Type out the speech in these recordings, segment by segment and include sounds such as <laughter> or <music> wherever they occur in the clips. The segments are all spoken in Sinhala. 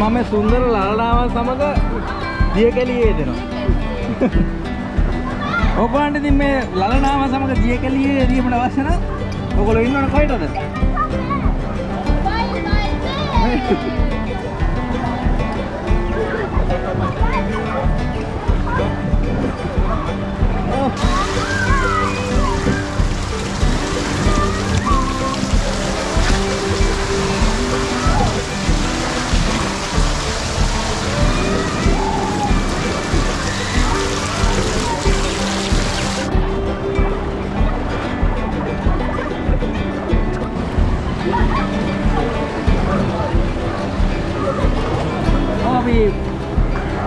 මම සුන්දර ලලනාව සමග දියකැලියේ දෙනවා. <laughs> ඔබන්ට ඉතින් මේ ලලනාව සමග දියකැලියේ දීමට අවශ්‍ය නම් ඔයගොල්ලෝ ඉන්නවනේ කොහෙටද? <laughs>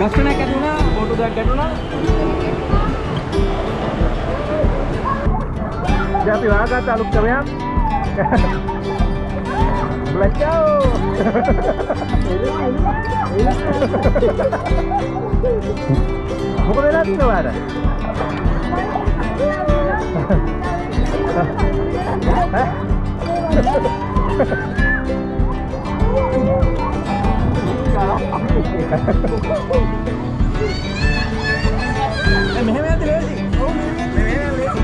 ගස්කණක් ඇතුණා, ෆොටෝ දෙයක් ගැටුණා. දැන් අපි වාගත්ත අලුත් ක්‍රමයක්. බ්ලැක්කෝ. මොකද වෙලා තියෙනවද? මෙහෙම <laughs> යද්දි ලේසි. ඔව් මෙහෙම ලේසි.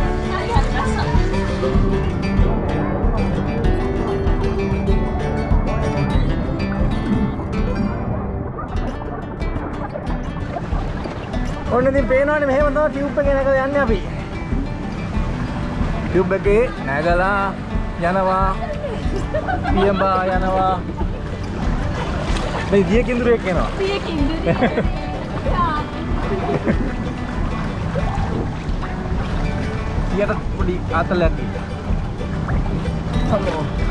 ඔන්න ඉතින් පේනවනේ මෙහෙම තමයි ටියුබ් එකේ නැගලා යන්නේ අපි. ටියුබ් එකේ නැගලා යනවා. පියඹා යනවා. මේ දිය කිඳුරෙක් එනවා. ඊයට <laughs> පොඩි ආතලයක් තියෙනවා. ඔන්න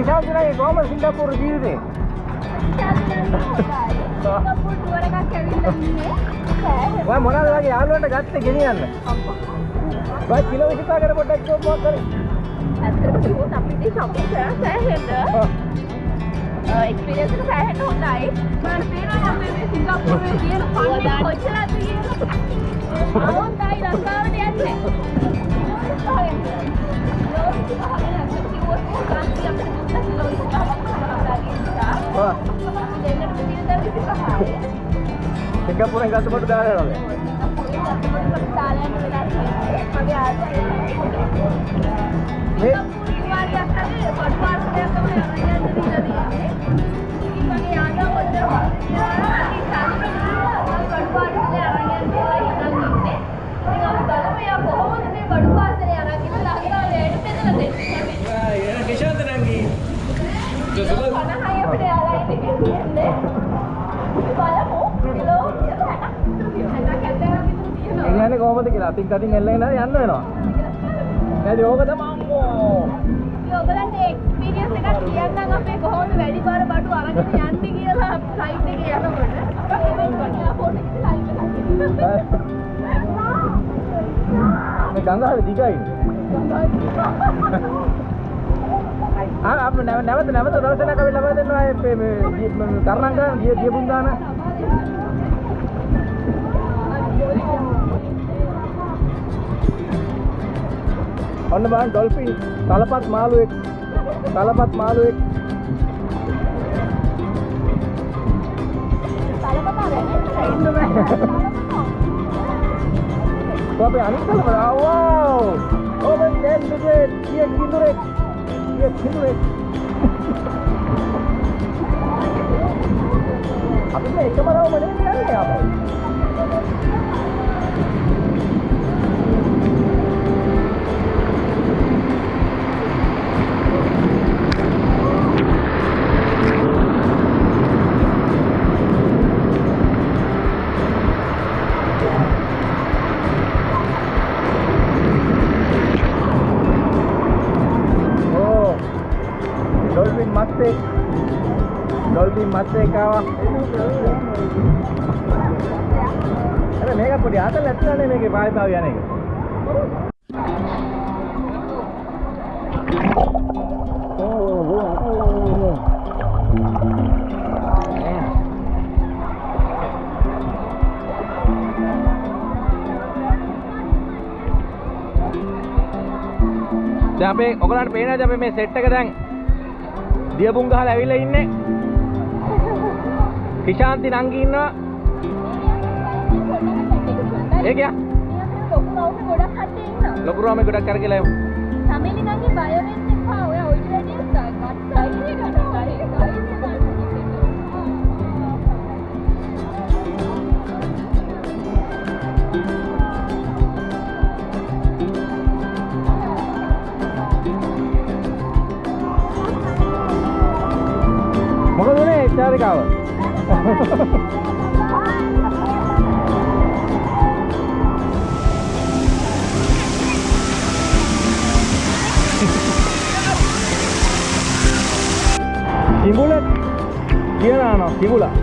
මේ කිෂාන්තිනාගේ කොහමද සිංගප්පූරු ජීවිතේ? සිංගප්පූරු ටුවර් එකක් ඇවිල්ලා ඉන්නේ. ඔය මොනවද වගේ යාළුවන්ට ගත්තේ ගෙනියන්න? ඔය කිලෝ 25 කර පොඩ්ඩක් කිව්වොත් මොකක් කරේ? ඇත්තටම කිව්වොත් අපිට shopping කරා සෑහෙන. එක්ස්පීරියන්ස් එක සෑහෙන හොඳයි. මම පේනවා අපේ මේ සිංගප්පූරුවේ තියෙන ෆන් කොච්චරද කියලා. අවුන්ටයි ලංකාවට යන්නේ. ඔව්. සිංගප්පූරෙන් ගත්ත කොට දාලා යනවා. අතින් අතින් එල්ලගෙන යන්න වෙනවා. නැති ඕක තමයි අම්මෝ. ඔයගලන්ට එක්ස්පීරියන්ස් එකක් කියන්නම් අපේ කොහොමද වැඩි බර බඩු අරගෙන යන්නේ කියලා සයිට් එකේ යනකොට මේ ගංගාවේ දිගයි. ආ අපේ නැව නැවත නැවත දවසක් අපි ලබා දෙනවා මේ කරණම් ගන්න ගිය ගියපුන් ඔන්න බලන්න ඩොල්ෆින් තලපත් මාළුවෙක් තලපත් මාළුවෙක් kalau pada wow. Oh my god, dia dia kindurek. Dia kindurek. අපි මේ එකම රවම නෙමෙයි යන්නේ අපේ. Dolphin mate කාවා. අර මේක පොඩි ආතල් ඇත්තනේ මේකේ භාවිතාව යන එක. ඕ ඕ ආතල් දැන් අපේ ඔයගලන්ට පේනවාද අපි මේ සෙට් එක දැන් දියපුම් ගහලා ඇවිල්ලා ඉන්නේ කිශාන්ති නංගි ඉන්නවා ඒ කියා ලොකු රවුම ගොඩක් කට්ටිය ඉන්නවා. ලොකු රාමේ ගොඩක් කරගලා එමු සමේලි නංගි බය වෙන්න එපා. ඔය ඔයිට වැඩි කට්ටයි කට්ටයි මොකද උනේ චාරිකාව Timbulek, dia nak.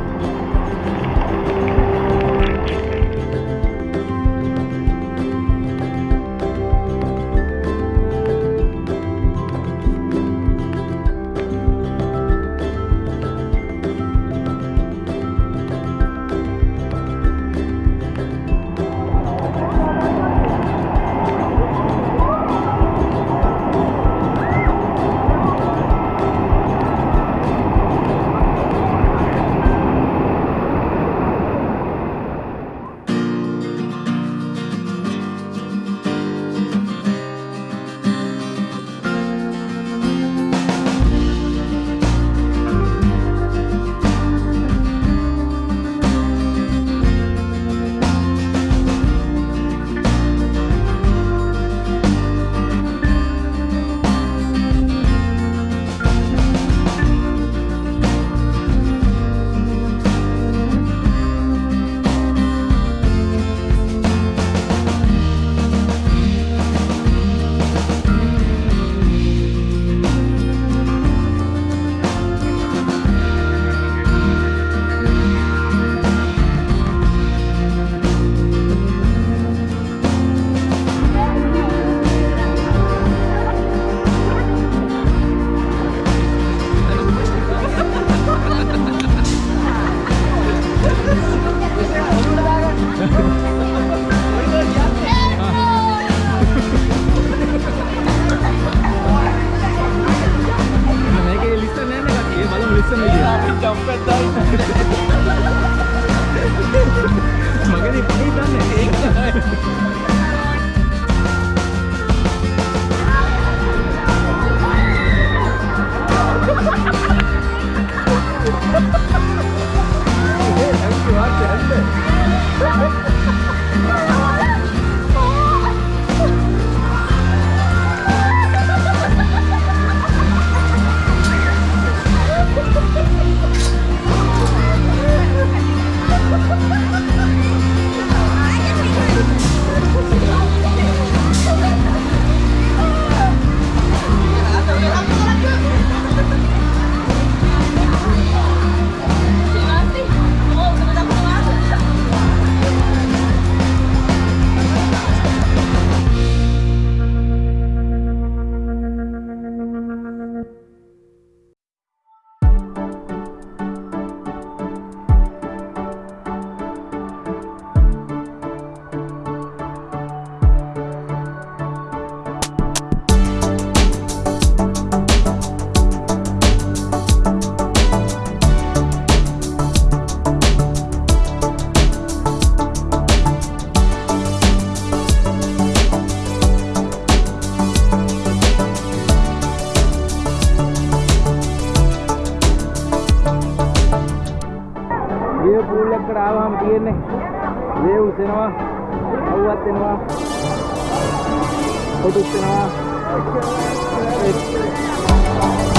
පොඩුත් එනවා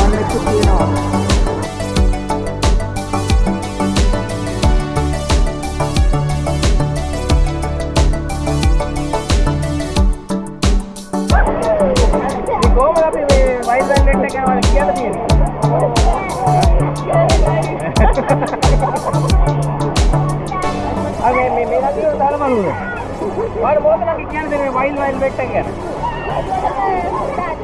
අනෙක් තියෙනවා මේ කොහොමද අපි මේ වයිල්ඩ් ලයින් එක ගැන කියලා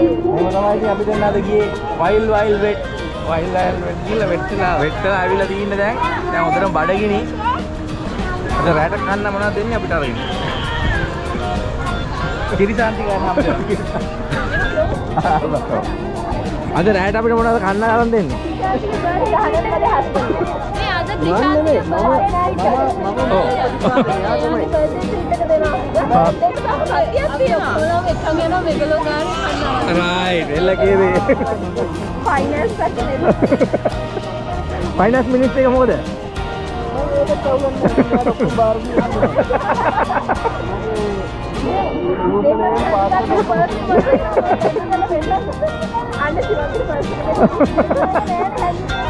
මොකද තමයි ඉතින් අපි දැන් අද ගියේ? Wild Wild Wet Wild Wild Wet ගිහලා වෙට්ටලා. වෙට්ටලා ආවිලා තියෙන්නේ දැන්. දැන් හොඳටම බඩගිනි. අද රැට කන්න මොනවද දෙන්නේ අපිට අරගෙන? කිරිසාන්ති ගන්න අපිට. අද රැට අපිට මොනවද කන්න ගන්න දෙන්නේ? මේ අද මම නෙමෙයි, මම- මම- ඔව්. රයිට් එල්ල කේවේ. ෆයිනස් මිනිස් එක මොකද? <laughs> <laughs> Singapura